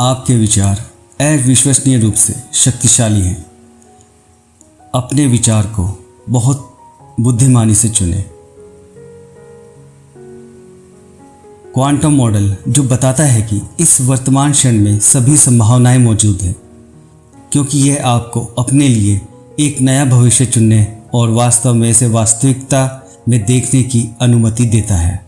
आपके विचार अविश्वसनीय रूप से शक्तिशाली हैं। अपने विचार को बहुत बुद्धिमानी से चुनें। क्वांटम मॉडल जो बताता है कि इस वर्तमान क्षण में सभी संभावनाएँ मौजूद हैं, क्योंकि यह आपको अपने लिए एक नया भविष्य चुनने और वास्तव में इसे वास्तविकता में देखने की अनुमति देता है।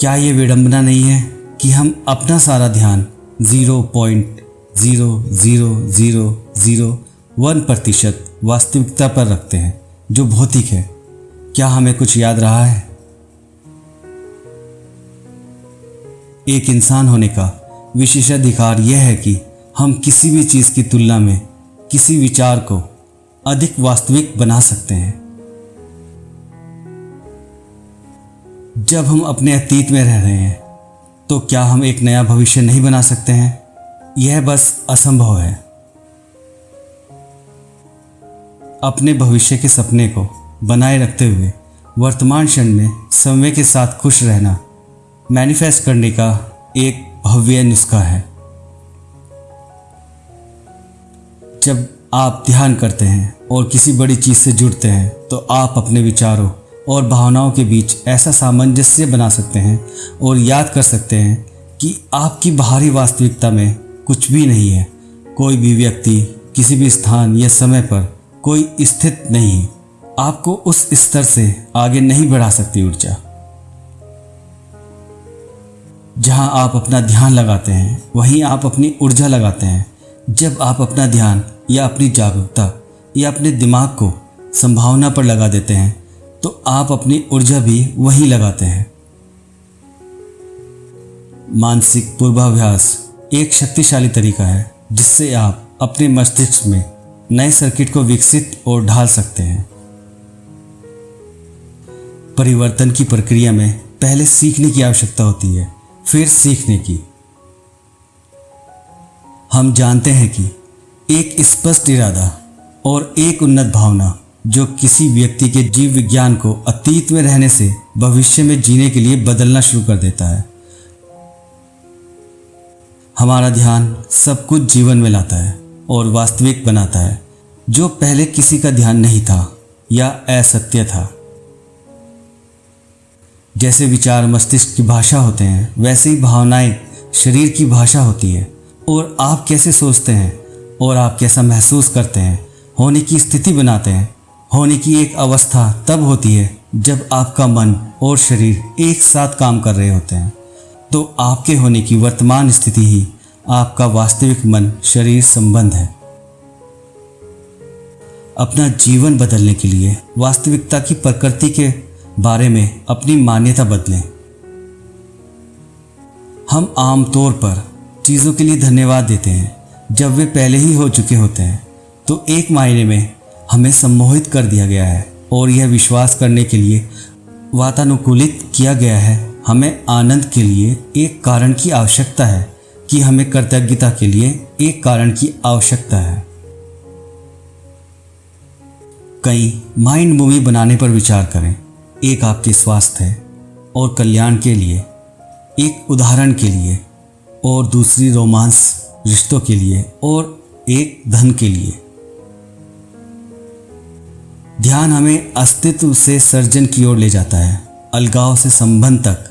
क्या ये विडंबना नहीं है कि हम अपना सारा ध्यान zero point zero zero zero zero one प्रतिशत वास्तविकता पर रखते हैं, जो भौतिक है? क्या हमें कुछ याद रहा है? एक इंसान होने का विशेषाधिकार यह है कि हम किसी भी चीज़ की तुलना में किसी विचार को अधिक वास्तविक बना सकते हैं। जब हम अपने अतीत में रह रहे हैं तो क्या हम एक नया भविष्य नहीं बना सकते हैं? यह बस असंभव है। अपने भविष्य के सपने को बनाए रखते हुए वर्तमान क्षण में समय के साथ खुश रहना मैनिफेस्ट करने का एक भव्य नुस्खा है। जब आप ध्यान करते हैं और किसी बड़ी चीज़ से जुड़ते हैं तो आप अपने विचारों और भावनाओं के बीच ऐसा सामंजस्य बना सकते हैं और याद कर सकते हैं कि आपकी बाहरी वास्तविकता में कुछ भी नहीं है। कोई भी व्यक्ति, किसी भी स्थान या समय पर कोई स्थित नहीं आपको उस स्तर से आगे नहीं बढ़ा सकती ऊर्जा। जहाँ आप अपना ध्यान लगाते हैं, वहीं आप अपनी ऊर्जा लगाते हैं। जब आप अपना ध्यान या अपनी जागरूकता या अपने दिमाग को संभावना पर लगा देते हैं तो आप अपनी ऊर्जा भी वहीं लगाते हैं। मानसिक पूर्वाभ्यास एक शक्तिशाली तरीका है, जिससे आप अपने मस्तिष्क में नए सर्किट को विकसित और ढाल सकते हैं। परिवर्तन की प्रक्रिया में पहले सीखने की आवश्यकता होती है, फिर सीखने की। हम जानते हैं कि एक स्पष्ट इरादा और एक उन्नत भावना जो किसी व्यक्ति के जीव विज्ञान को अतीत में रहने से भविष्य में जीने के लिए बदलना शुरू कर देता है। हमारा ध्यान सब कुछ जीवन में लाता है और वास्तविक बनाता है, जो पहले किसी का ध्यान नहीं था या असत्य था। जैसे विचार मस्तिष्क की भाषा होते हैं, वैसे ही भावनाएँ शरीर की भाषा होती है। और आप कैसे सोचते हैं और आप कैसा महसूस करते हैं, होने की स्थिति बनाते हैं होने की एक अवस्था तब होती है जब आपका मन और शरीर एक साथ काम कर रहे होते हैं। तो आपके होने की वर्तमान स्थिति ही आपका वास्तविक मन शरीर संबंध है। अपना जीवन बदलने के लिए वास्तविकता की प्रकृति के बारे में अपनी मान्यता बदलें। हम आमतौर पर चीज़ों के लिए धन्यवाद देते हैं। जब वे पहले ही हो चुके होते हैं तो एक मायने में हमें सम्मोहित कर दिया गया है और यह विश्वास करने के लिए वातानुकूलित किया गया है। हमें आनंद के लिए एक कारण की आवश्यकता है कि हमें कृतज्ञता के लिए एक कारण की आवश्यकता है। कई माइंड मूवी बनाने पर विचार करें। एक आपके स्वास्थ्य और कल्याण के लिए, एक उदाहरण के लिए और दूसरी रोमांस रिश्तों के लिए और एक धन के लिए। ध्यान हमें अस्तित्व से सर्जन की ओर ले जाता है। अलगाव से संबंध तक,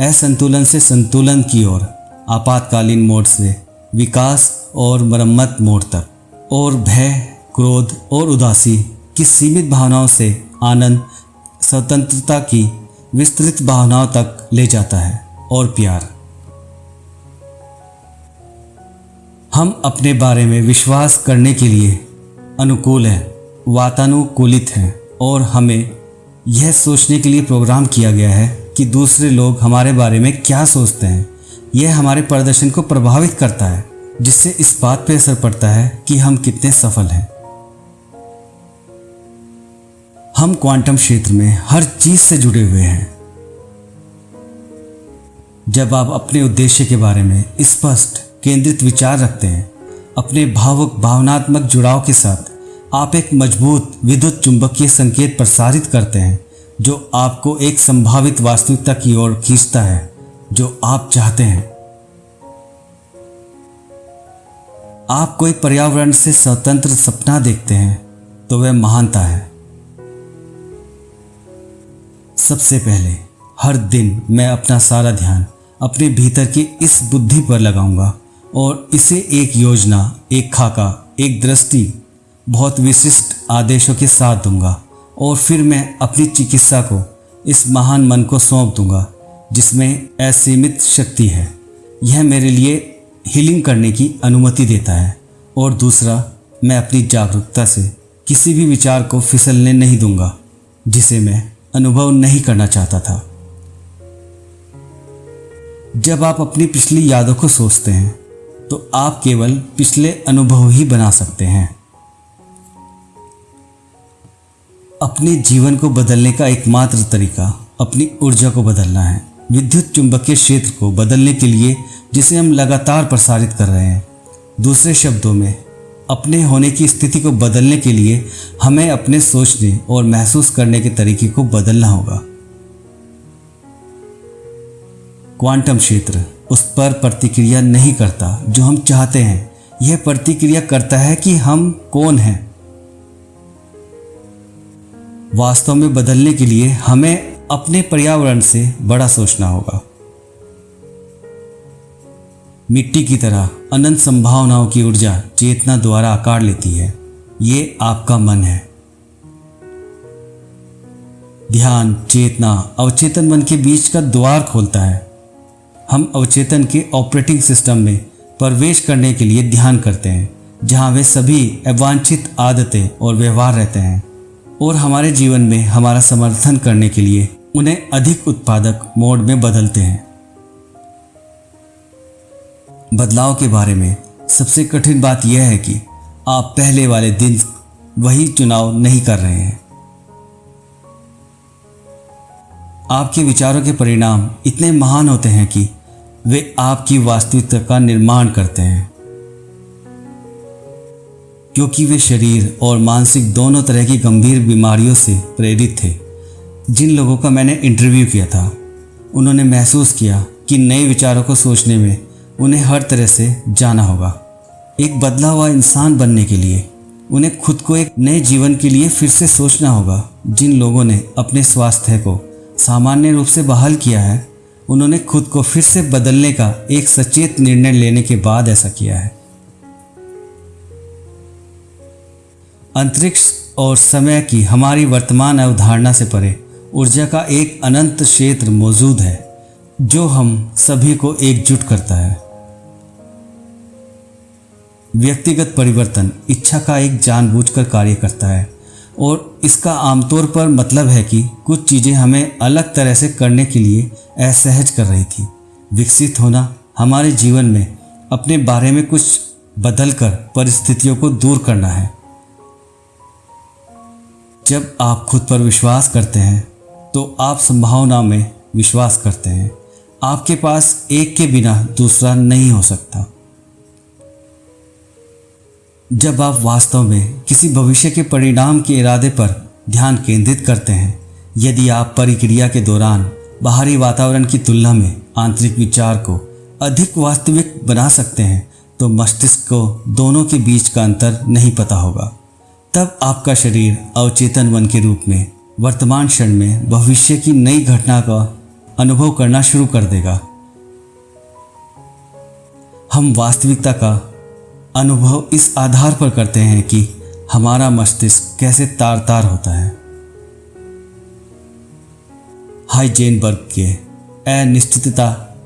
असंतुलन से संतुलन की ओर, आपातकालीन मोड से, विकास और मरम्मत मोड तक। और भय, क्रोध और उदासी की सीमित भावनाओं से आनंद, स्वतंत्रता की विस्तृत भावनाओं तक ले जाता है। और प्यार। हम अपने बारे में विश्वास करने के लिए अनुकूल हैं। वातानुकूलित हैं और हमें यह सोचने के लिए प्रोग्राम किया गया है कि दूसरे लोग हमारे बारे में क्या सोचते हैं। यह हमारे प्रदर्शन को प्रभावित करता है, जिससे इस बात पर असर पड़ता है कि हम कितने सफल हैं। हम क्वांटम क्षेत्र में हर चीज़ से जुड़े हुए हैं। जब आप अपने उद्देश्य के बारे में स्पष्ट, केंद्रित विचार रखते हैं, अपने भावुक, भावनात्मक जुड़ाव के साथ आप एक मज़बूत विद्युत चुंबकीय संकेत प्रसारित करते हैं, जो आपको एक संभावित वास्तविकता की ओर खींचता है, जो आप चाहते हैं। आप कोई पर्यावरण से स्वतंत्र सपना देखते हैं तो वह महानता है। सबसे पहले, हर दिन मैं अपना सारा ध्यान अपने भीतर की इस बुद्धि पर लगाऊँगा, और इसे एक योजना, एक खाका, एक दृष्टि बहुत विशिष्ट आदेशों के साथ दूँगा और फिर मैं अपनी चिकित्सा को इस महान मन को सौंप दूँगा, जिसमें असीमित शक्ति है। यह मेरे लिए हीलिंग करने की अनुमति देता है। और दूसरा, मैं अपनी जागरूकता से किसी भी विचार को फिसलने नहीं दूँगा, जिसे मैं अनुभव नहीं करना चाहता था। जब आप अपनी पिछली यादों को सोचते हैं तो आप केवल पिछले अनुभव ही बना सकते हैं। अपने जीवन को बदलने का एकमात्र तरीका, अपनी ऊर्जा को बदलना है। विद्युत चुंबकीय क्षेत्र को बदलने के लिए, जिसे हम लगातार प्रसारित कर रहे हैं। दूसरे शब्दों में, अपने होने की स्थिति को बदलने के लिए हमें अपने सोचने और महसूस करने के तरीके को बदलना होगा। क्वांटम क्षेत्र उस पर प्रतिक्रिया नहीं करता जो हम चाहते हैं। यह प्रतिक्रिया करता है कि हम कौन हैं। वास्तव में बदलने के लिए हमें अपने पर्यावरण से बड़ा सोचना होगा। मिट्टी की तरह अनंत संभावनाओं की ऊर्जा चेतना द्वारा आकार लेती है। ये आपका मन है। ध्यान, चेतना, अवचेतन मन के बीच का द्वार खोलता है। हम अवचेतन के ऑपरेटिंग सिस्टम में प्रवेश करने के लिए ध्यान करते हैं, जहाँ वे सभी अवांछित आदतें और व्यवहार रहते हैं। और हमारे जीवन में हमारा समर्थन करने के लिए उन्हें अधिक उत्पादक मोड में बदलते हैं। बदलाव के बारे में सबसे कठिन बात यह है कि आप पहले वाले दिन वही चुनाव नहीं कर रहे हैं। आपके विचारों के परिणाम इतने महान होते हैं कि वे आपकी वास्तविकता का निर्माण करते हैं। क्योंकि वे शरीर और मानसिक दोनों तरह की गंभीर बीमारियों से प्रेरित थे। जिन लोगों का मैंने इंटरव्यू किया था, उन्होंने महसूस किया कि नए विचारों को सोचने में उन्हें हर तरह से जाना होगा। एक बदला हुआ इंसान बनने के लिए, उन्हें खुद को एक नए जीवन के लिए फिर से सोचना होगा। जिन लोगों ने अपने स्वास्थ्य को सामान्य रूप से बहाल किया है, उन्होंने खुद को फिर से बदलने का एक सचेत निर्णय लेने के बाद ऐसा किया है। अंतरिक्ष और समय की हमारी वर्तमान अवधारणा से परे ऊर्जा का एक अनंत क्षेत्र मौजूद है, जो हम सभी को एकजुट करता है। व्यक्तिगत परिवर्तन इच्छा का एक जानबूझकर कार्य करता है और इसका आमतौर पर मतलब है कि कुछ चीज़ें हमें अलग तरह से करने के लिए असहज कर रही थी। विकसित होना हमारे जीवन में अपने बारे में कुछ बदलकर परिस्थितियों को दूर करना है। जब आप खुद पर विश्वास करते हैं तो आप संभावना में विश्वास करते हैं। आपके पास एक के बिना दूसरा नहीं हो सकता। जब आप वास्तव में किसी भविष्य के परिणाम के इरादे पर ध्यान केंद्रित करते हैं, यदि आप परिक्रिया के दौरान बाहरी वातावरण की तुलना में आंतरिक विचार को अधिक वास्तविक बना सकते हैं तो मस्तिष्क को दोनों के बीच का अंतर नहीं पता होगा। तब आपका शरीर अवचेतन मन के रूप में, वर्तमान क्षण में भविष्य की नई घटना का अनुभव करना शुरू कर देगा। हम वास्तविकता का अनुभव इस आधार पर करते हैं कि हमारा मस्तिष्क कैसे तार तार होता है। हाइजेनबर्ग के अनिश्चितता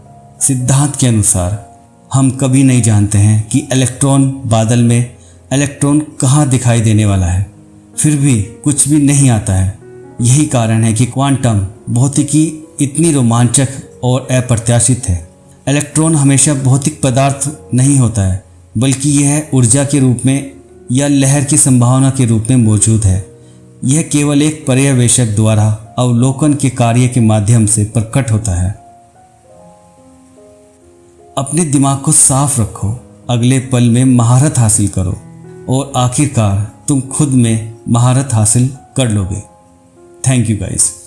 सिद्धांत के अनुसार हम कभी नहीं जानते हैं कि इलेक्ट्रॉन बादल में इलेक्ट्रॉन कहाँ दिखाई देने वाला है? फिर भी कुछ भी नहीं आता है। यही कारण है कि क्वांटम भौतिकी इतनी रोमांचक और अप्रत्याशित है। इलेक्ट्रॉन हमेशा भौतिक पदार्थ नहीं होता है, बल्कि यह ऊर्जा के रूप में या लहर की संभावना के रूप में मौजूद है। यह केवल एक पर्यवेक्षक द्वारा अवलोकन के कार्य के माध्यम से प्रकट होता है। अपने दिमाग को साफ़ रखो। अगले पल में महारत हासिल करो। और आखिरकार तुम खुद में महारत हासिल कर लोगे। Thank you guys